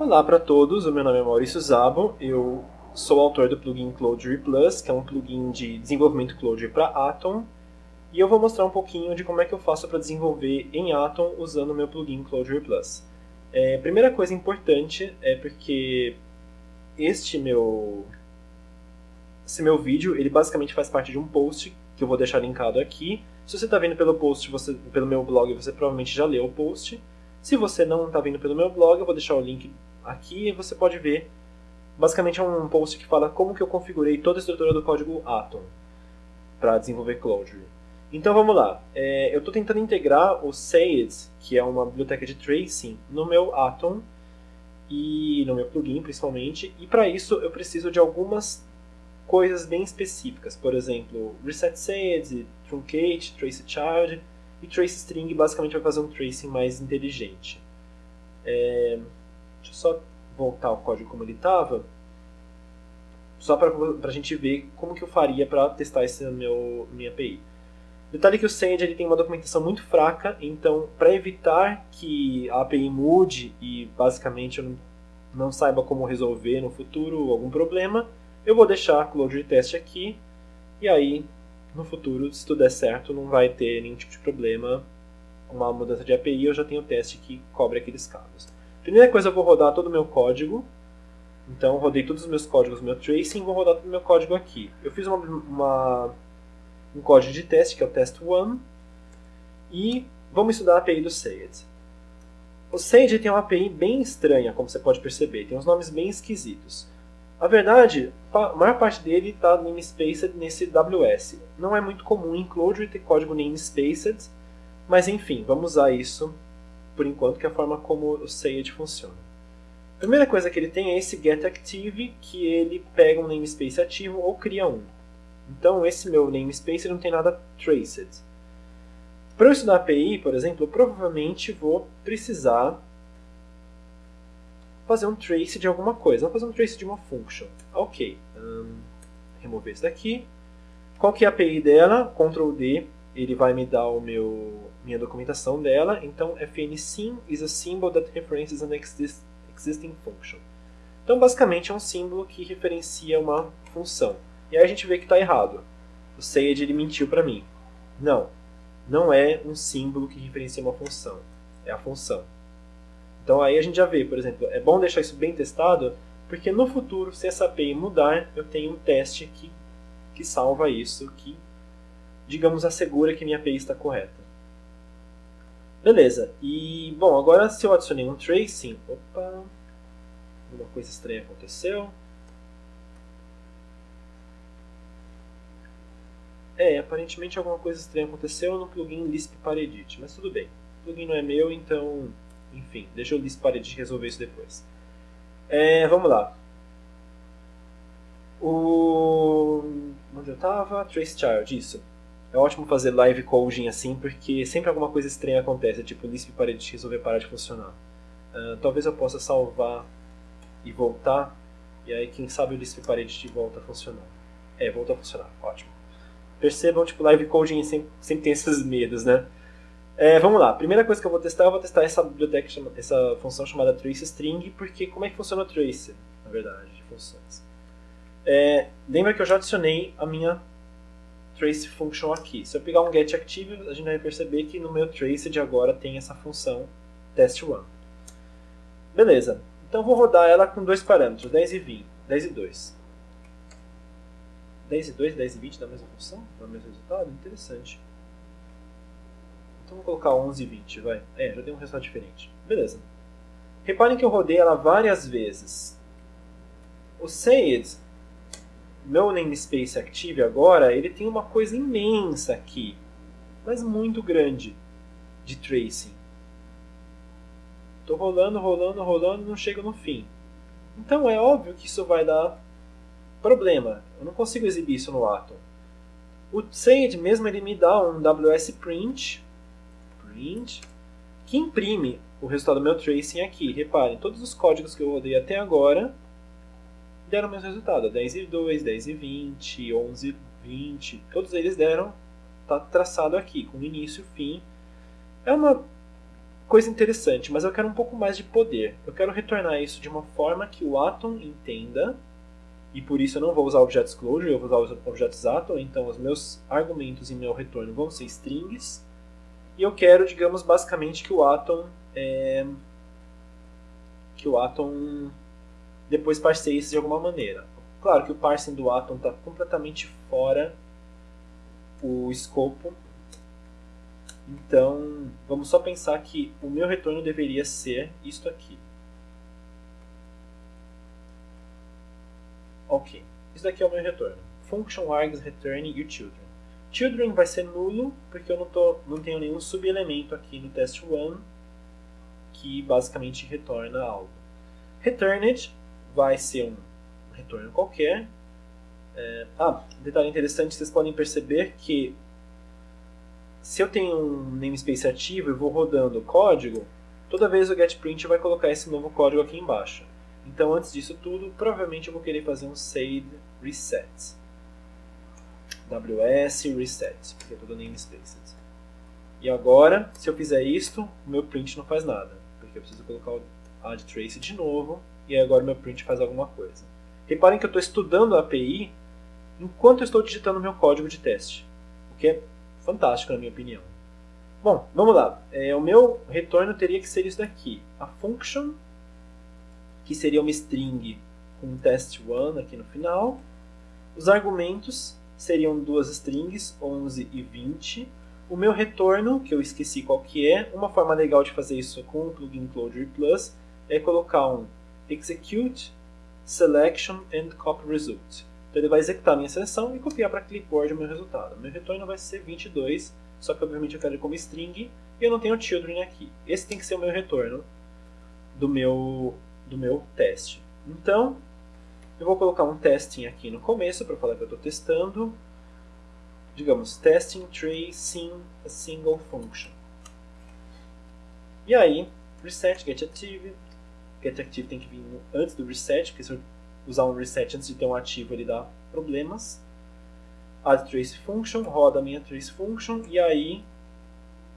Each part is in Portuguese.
Olá para todos, o meu nome é Maurício Zabo, eu sou autor do plugin Clojure Plus, que é um plugin de desenvolvimento Clojure para Atom, e eu vou mostrar um pouquinho de como é que eu faço para desenvolver em Atom usando o meu plugin Clojure Plus. É, primeira coisa importante é porque este meu, esse meu vídeo, ele basicamente faz parte de um post que eu vou deixar linkado aqui. Se você está vendo pelo post, você, pelo meu blog, você provavelmente já leu o post. Se você não está vendo pelo meu blog, eu vou deixar o link aqui você pode ver. Basicamente é um post que fala como que eu configurei toda a estrutura do código Atom para desenvolver Clojure. Então vamos lá. É, eu estou tentando integrar o Sayed, que é uma biblioteca de tracing, no meu Atom e no meu plugin principalmente. E para isso eu preciso de algumas coisas bem específicas. Por exemplo, reset Sayed, truncate, trace child e trace string basicamente vai fazer um tracing mais inteligente. É, Deixa eu só voltar o código como ele estava, só para a gente ver como que eu faria para testar esse meu minha API. Detalhe que o Sage ele tem uma documentação muito fraca, então para evitar que a API mude e basicamente eu não, não saiba como resolver no futuro algum problema, eu vou deixar a Clojure Test aqui e aí no futuro, se tudo der certo, não vai ter nenhum tipo de problema uma mudança de API, eu já tenho o teste que cobre aqueles casos. Primeira coisa, eu vou rodar todo o meu código. Então, rodei todos os meus códigos, meu tracing, vou rodar todo o meu código aqui. Eu fiz uma, uma, um código de teste, que é o test1, e vamos estudar a API do Sayed. O Sage tem uma API bem estranha, como você pode perceber, tem uns nomes bem esquisitos. A verdade, a maior parte dele está namespaced nesse WS. Não é muito comum em Clojure ter código namespaced, mas enfim, vamos usar isso por enquanto, que é a forma como o Sayed funciona. A primeira coisa que ele tem é esse getActive, que ele pega um namespace ativo ou cria um. Então, esse meu namespace não tem nada traced. Para eu estudar API, por exemplo, eu provavelmente vou precisar fazer um trace de alguma coisa. Vou fazer um trace de uma function. Ok. Um, remover isso daqui. Qual que é a API dela? Ctrl D, ele vai me dar o meu minha documentação dela. Então, fnsim is a symbol that references an exist, existing function. Então, basicamente, é um símbolo que referencia uma função. E aí a gente vê que está errado. O Sage ele mentiu para mim. Não, não é um símbolo que referencia uma função. É a função. Então aí a gente já vê, por exemplo, é bom deixar isso bem testado, porque no futuro, se essa API mudar, eu tenho um teste que, que salva isso, que, digamos, assegura que minha API está correta. Beleza, e bom, agora se eu adicionei um tracing, opa, uma coisa estranha aconteceu. É, aparentemente alguma coisa estranha aconteceu no plugin Lisp Paredit, mas tudo bem. O plugin não é meu, então, enfim, deixa o Lisp Paredit resolver isso depois. É, vamos lá. O... Onde eu estava? Trace Child, isso. É ótimo fazer live coding assim, porque sempre alguma coisa estranha acontece, tipo o Lisp para de resolver parar de funcionar. Uh, talvez eu possa salvar e voltar, e aí quem sabe o Lisp Parede volta a funcionar. É, volta a funcionar, ótimo. Percebam, tipo, live coding sempre, sempre tem esses medos, né? É, vamos lá, primeira coisa que eu vou testar, eu vou testar essa biblioteca, essa função chamada traceString, porque como é que funciona o trace, na verdade, de funções. É, lembra que eu já adicionei a minha trace function aqui. Se eu pegar um getActive, a gente vai perceber que no meu traced agora tem essa função test1. Beleza. Então vou rodar ela com dois parâmetros, 10 e 20, 10 e 2. 10 e 2, 10 e 20 dá a mesma função? Dá o mesmo resultado? Interessante. Então vou colocar 11 e 20, vai. É, já deu um resultado diferente. Beleza. Reparem que eu rodei ela várias vezes. O Sayed meu namespace Active agora, ele tem uma coisa imensa aqui, mas muito grande, de tracing. Estou rolando, rolando, rolando, não chego no fim. Então é óbvio que isso vai dar problema. Eu não consigo exibir isso no Atom. O Sage mesmo ele me dá um WS print, print que imprime o resultado do meu tracing aqui. Reparem, todos os códigos que eu rodei até agora deram o mesmo resultado. 10 e 2, 10 e 20, 11 e 20, todos eles deram, está traçado aqui, com início e fim. É uma coisa interessante, mas eu quero um pouco mais de poder. Eu quero retornar isso de uma forma que o Atom entenda, e por isso eu não vou usar objetos closure, eu vou usar os objetos Atom, então os meus argumentos em meu retorno vão ser strings, e eu quero, digamos, basicamente que o Atom é, que o Atom depois parseie isso de alguma maneira. Claro que o parsing do Atom está completamente fora o escopo então, vamos só pensar que o meu retorno deveria ser isto aqui. Ok, isso daqui é o meu retorno. Function args return e children. Children vai ser nulo, porque eu não, tô, não tenho nenhum subelemento aqui no test1 que basicamente retorna algo. Returned vai ser um retorno qualquer. É, ah, detalhe interessante, vocês podem perceber que se eu tenho um namespace ativo e vou rodando o código, toda vez o getPrint vai colocar esse novo código aqui embaixo. Então, antes disso tudo, provavelmente eu vou querer fazer um save reset. ws reset, porque é tudo namespace. E agora, se eu fizer isto, o meu print não faz nada, porque eu preciso colocar o add trace de novo, e agora meu print faz alguma coisa. Reparem que eu estou estudando a API enquanto eu estou digitando meu código de teste, o que é fantástico, na minha opinião. Bom, vamos lá. É, o meu retorno teria que ser isso daqui. A function, que seria uma string com test1 aqui no final. Os argumentos seriam duas strings, 11 e 20. O meu retorno, que eu esqueci qual que é, uma forma legal de fazer isso com o plugin Clojure Plus é colocar um execute selection and copy result. Então ele vai executar a minha seleção e copiar para clipboard o meu resultado. Meu retorno vai ser 22, só que obviamente eu quero ele como string e eu não tenho children aqui. Esse tem que ser o meu retorno do meu, do meu teste. Então, eu vou colocar um testing aqui no começo para falar que eu estou testando. Digamos, testing tracing a single function. E aí, reset get active. Get active tem que vir antes do reset, porque se eu usar um reset antes de ter um ativo, ele dá problemas. Add trace function, roda a minha trace function, e aí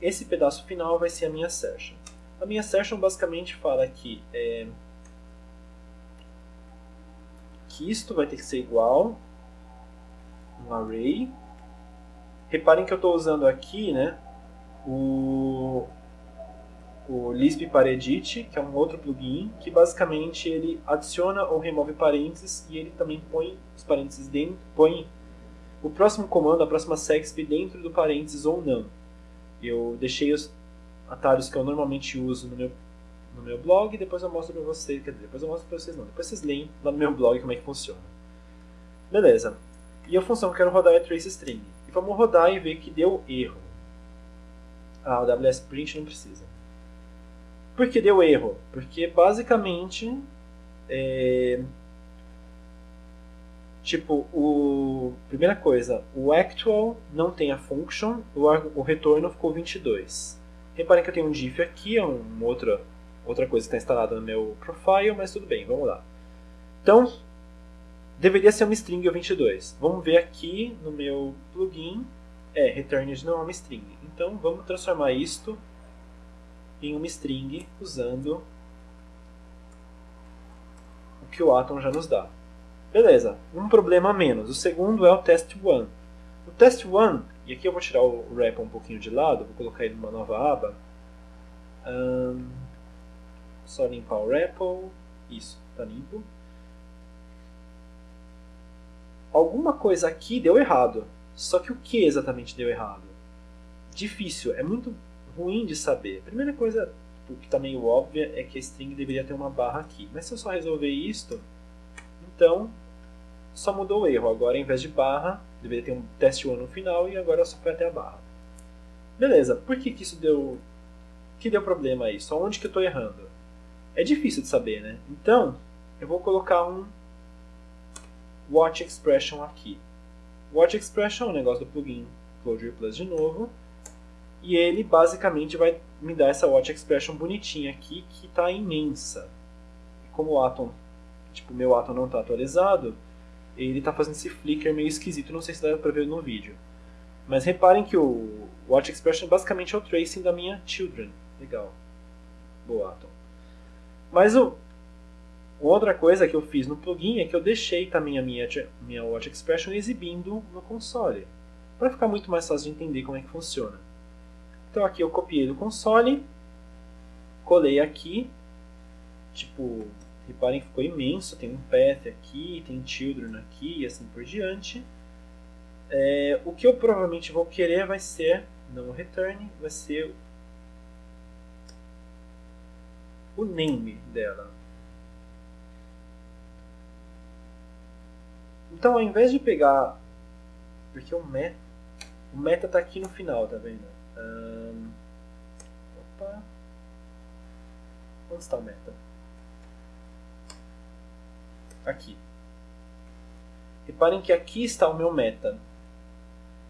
esse pedaço final vai ser a minha session. A minha session basicamente fala que, é, que isto vai ter que ser igual um array. Reparem que eu estou usando aqui né, o, o Lisp Paredit, que é um outro plugin, que basicamente ele adiciona ou remove parênteses e ele também põe os parênteses dentro, põe o próximo comando, a próxima sexp dentro do parênteses ou não. Eu deixei os atalhos que eu normalmente uso no meu, no meu blog depois eu mostro para vocês, quer dizer, depois eu mostro para vocês não, depois vocês leem lá no meu blog como é que funciona. Beleza. E a função que eu quero rodar é trace string. E vamos rodar e ver que deu erro. Ah, o WSPrint não precisa. Por que deu erro? Porque basicamente é, tipo o primeira coisa, o actual não tem a function, o, o retorno ficou 22. Reparem que eu tenho um diff aqui, é uma outra outra coisa que está instalada no meu profile, mas tudo bem, vamos lá. Então, deveria ser uma string o 22. Vamos ver aqui no meu plugin, é, returned não é uma string. Então, vamos transformar isto em uma string usando o que o Atom já nos dá. Beleza, um problema a menos. O segundo é o test1. O test1, e aqui eu vou tirar o REPL um pouquinho de lado, vou colocar ele numa nova aba. Um, só limpar o REPL. Isso, está limpo. Alguma coisa aqui deu errado. Só que o que exatamente deu errado? Difícil, é muito ruim de saber. A primeira coisa que está meio óbvia é que a string deveria ter uma barra aqui. Mas se eu só resolver isto, então só mudou o erro. Agora, em vez de barra, deveria ter um teste 1 no final e agora só foi até a barra. Beleza, por que, que isso deu... que deu problema? Só onde que eu estou errando? É difícil de saber, né? Então, eu vou colocar um watch expression aqui. Watch expression é um negócio do plugin Clojure Plus de novo. E ele basicamente vai me dar essa watch expression bonitinha aqui, que está imensa. Como o Atom, tipo, meu Atom não está atualizado, ele está fazendo esse flicker meio esquisito, não sei se dá para ver no vídeo. Mas reparem que o watch expression basicamente é o tracing da minha children. Legal. Boaton. Mas o, outra coisa que eu fiz no plugin é que eu deixei também a minha, minha Watch Expression exibindo no console, para ficar muito mais fácil de entender como é que funciona. Então aqui eu copiei do console, colei aqui, tipo, reparem que ficou imenso, tem um path aqui, tem children aqui e assim por diante. É, o que eu provavelmente vou querer vai ser, não o return, vai ser o name dela. Então, ao invés de pegar... Porque o meta... O meta está aqui no final, tá vendo? Um, opa. Onde está o meta? Aqui. Reparem que aqui está o meu meta.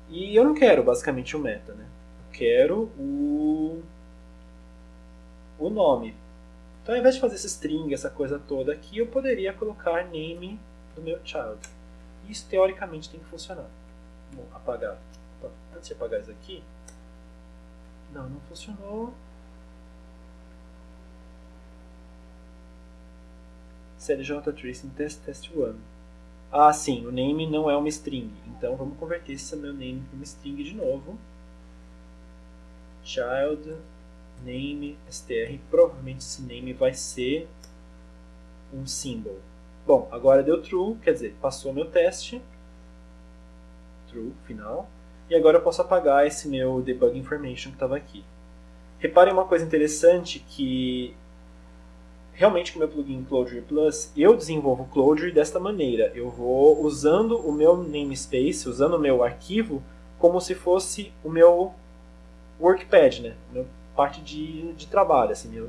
E eu não quero basicamente o meta, né? Eu quero o, o nome. Então, ao invés de fazer esse string, essa coisa toda aqui, eu poderia colocar name do meu child. Isso, teoricamente, tem que funcionar. Vou apagar. Antes de apagar isso aqui... Não, não funcionou. CLJ Tracing Test Test 1. Ah, sim, o name não é uma string. Então vamos converter esse meu name para uma string de novo. Child name str. Provavelmente esse name vai ser um symbol. Bom, agora deu true, quer dizer, passou meu teste. True, final. E agora eu posso apagar esse meu debug information que estava aqui. Reparem uma coisa interessante que realmente com o meu plugin Clojure Plus, eu desenvolvo Clojure desta maneira. Eu vou usando o meu namespace, usando o meu arquivo, como se fosse o meu workpad, né? Meu parte de, de trabalho, assim, meu,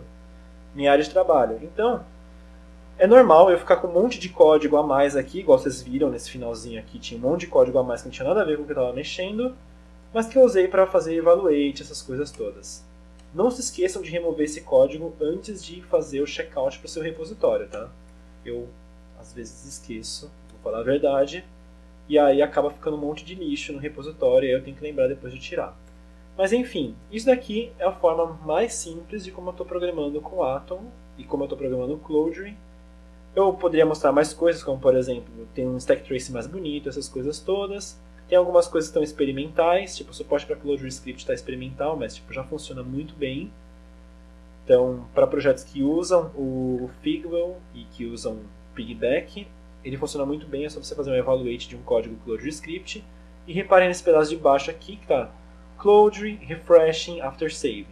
minha área de trabalho. Então, é normal eu ficar com um monte de código a mais aqui, igual vocês viram nesse finalzinho aqui, tinha um monte de código a mais que não tinha nada a ver com o que eu estava mexendo, mas que eu usei para fazer evaluate, essas coisas todas. Não se esqueçam de remover esse código antes de fazer o checkout para o seu repositório, tá? Eu, às vezes, esqueço, vou falar a verdade, e aí acaba ficando um monte de lixo no repositório, e eu tenho que lembrar depois de tirar. Mas enfim, isso daqui é a forma mais simples de como eu estou programando com Atom e como eu estou programando o Clojure eu poderia mostrar mais coisas, como por exemplo, tem um stack trace mais bonito, essas coisas todas. Tem algumas coisas que estão experimentais, tipo o suporte para ClojureScript está experimental, mas tipo, já funciona muito bem. Então, para projetos que usam o Figwell e que usam Piggyback, ele funciona muito bem, é só você fazer um evaluate de um código ClojureScript. E reparem nesse pedaço de baixo aqui que está Clojure Refreshing After Saving.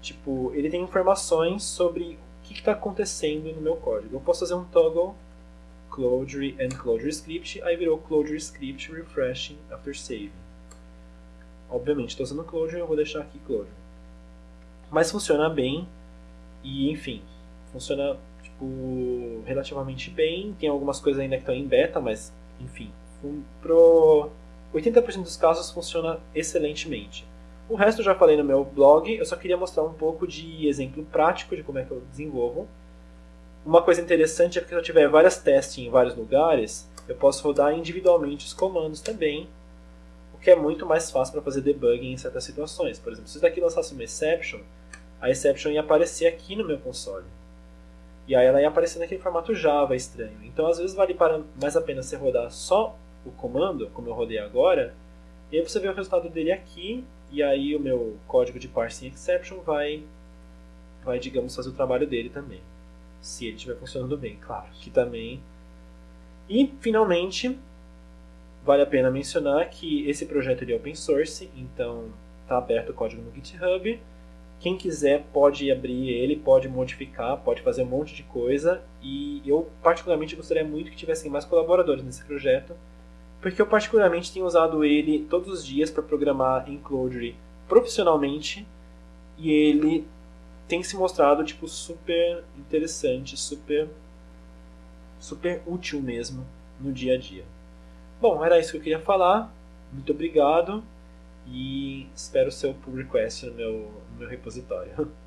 Tipo, ele tem informações sobre que está acontecendo no meu código. Eu posso fazer um toggle Clojure and Clojure Script, aí virou Clojure Script Refreshing After Saving. Obviamente, estou usando Clojure, eu vou deixar aqui Clojure. Mas funciona bem e, enfim, funciona tipo, relativamente bem. Tem algumas coisas ainda que estão em beta, mas, enfim, pro 80% dos casos funciona excelentemente. O resto eu já falei no meu blog, eu só queria mostrar um pouco de exemplo prático de como é que eu desenvolvo. Uma coisa interessante é que se eu tiver várias testes em vários lugares, eu posso rodar individualmente os comandos também, o que é muito mais fácil para fazer debugging em certas situações. Por exemplo, se isso daqui lançasse uma exception, a exception ia aparecer aqui no meu console. E aí ela ia aparecer naquele formato Java estranho. Então às vezes vale mais a pena você rodar só o comando, como eu rodei agora, e aí você vê o resultado dele aqui e aí o meu código de parsing exception vai, vai digamos, fazer o trabalho dele também. Se ele estiver funcionando bem, claro. Que também... E, finalmente, vale a pena mencionar que esse projeto é open source, então está aberto o código no GitHub. Quem quiser pode abrir ele, pode modificar, pode fazer um monte de coisa. E eu particularmente gostaria muito que tivessem mais colaboradores nesse projeto, porque eu particularmente tenho usado ele todos os dias para programar em Clojure profissionalmente e ele tem se mostrado tipo super interessante, super super útil mesmo no dia a dia. Bom, era isso que eu queria falar. Muito obrigado e espero o seu pull request no meu, no meu repositório.